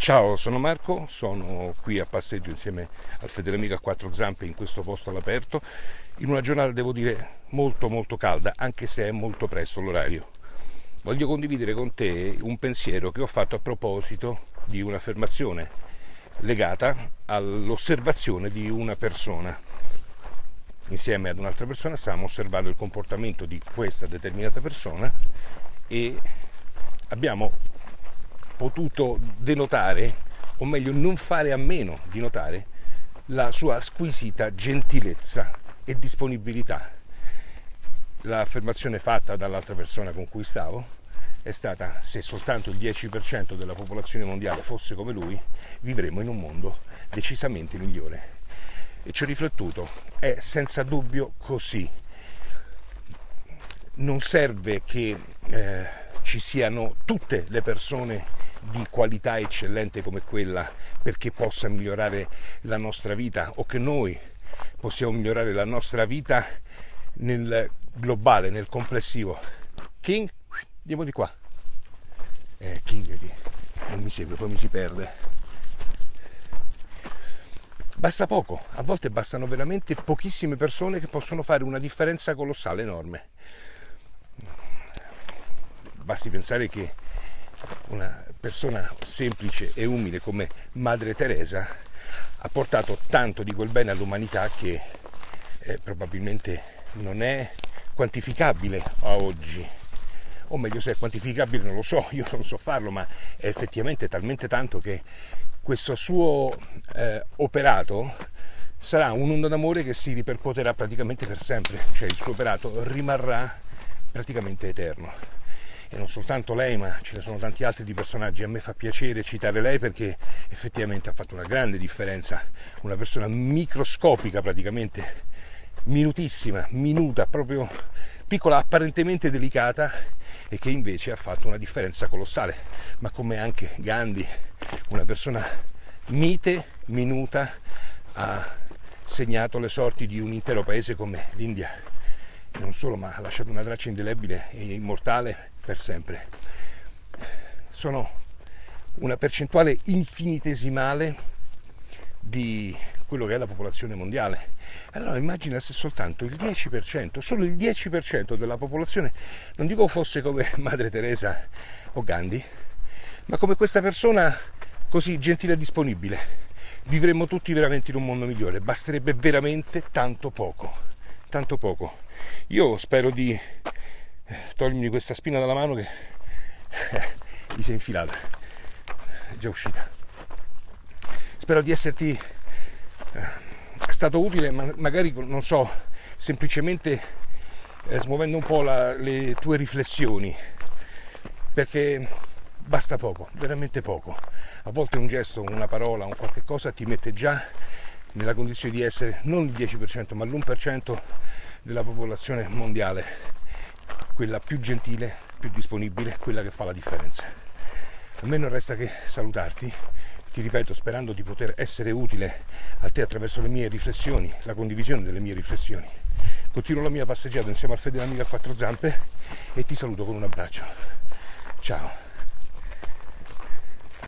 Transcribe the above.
Ciao, sono Marco, sono qui a passeggio insieme al fedele amico a quattro zampe in questo posto all'aperto, in una giornata devo dire molto molto calda, anche se è molto presto l'orario. Voglio condividere con te un pensiero che ho fatto a proposito di un'affermazione legata all'osservazione di una persona. Insieme ad un'altra persona stavamo osservando il comportamento di questa determinata persona e abbiamo potuto denotare, o meglio non fare a meno di notare, la sua squisita gentilezza e disponibilità. L'affermazione fatta dall'altra persona con cui stavo è stata se soltanto il 10% della popolazione mondiale fosse come lui, vivremmo in un mondo decisamente migliore. E ci ho riflettuto, è senza dubbio così. Non serve che eh, ci siano tutte le persone di qualità eccellente come quella perché possa migliorare la nostra vita o che noi possiamo migliorare la nostra vita nel globale, nel complessivo. King, andiamo di qua. Eh, King non mi segue, poi mi si perde. Basta poco, a volte bastano veramente pochissime persone che possono fare una differenza colossale, enorme. Basti pensare che una persona semplice e umile come Madre Teresa ha portato tanto di quel bene all'umanità che eh, probabilmente non è quantificabile a oggi. O meglio se è quantificabile non lo so, io non so farlo, ma è effettivamente talmente tanto che questo suo eh, operato sarà un'onda d'amore che si ripercuoterà praticamente per sempre, cioè il suo operato rimarrà praticamente eterno e non soltanto lei, ma ce ne sono tanti altri di personaggi. A me fa piacere citare lei perché effettivamente ha fatto una grande differenza, una persona microscopica praticamente, minutissima, minuta, proprio piccola, apparentemente delicata e che invece ha fatto una differenza colossale, ma come anche Gandhi, una persona mite, minuta, ha segnato le sorti di un intero paese come l'India. Non solo, ma ha lasciato una traccia indelebile e immortale per sempre. Sono una percentuale infinitesimale di quello che è la popolazione mondiale. Allora immagina se soltanto il 10%, solo il 10% della popolazione, non dico fosse come Madre Teresa o Gandhi, ma come questa persona così gentile e disponibile, vivremmo tutti veramente in un mondo migliore. Basterebbe veramente tanto poco tanto poco. Io spero di eh, togliermi questa spina dalla mano che gli si è infilata, è già uscita. Spero di esserti eh, stato utile, ma magari non so, semplicemente eh, smuovendo un po' la, le tue riflessioni, perché basta poco, veramente poco. A volte un gesto, una parola, un qualche cosa ti mette già nella condizione di essere non il 10% ma l'1% della popolazione mondiale, quella più gentile, più disponibile, quella che fa la differenza. A me non resta che salutarti, ti ripeto sperando di poter essere utile a te attraverso le mie riflessioni, la condivisione delle mie riflessioni. Continuo la mia passeggiata insieme al fedele amico a quattro zampe e ti saluto con un abbraccio. Ciao.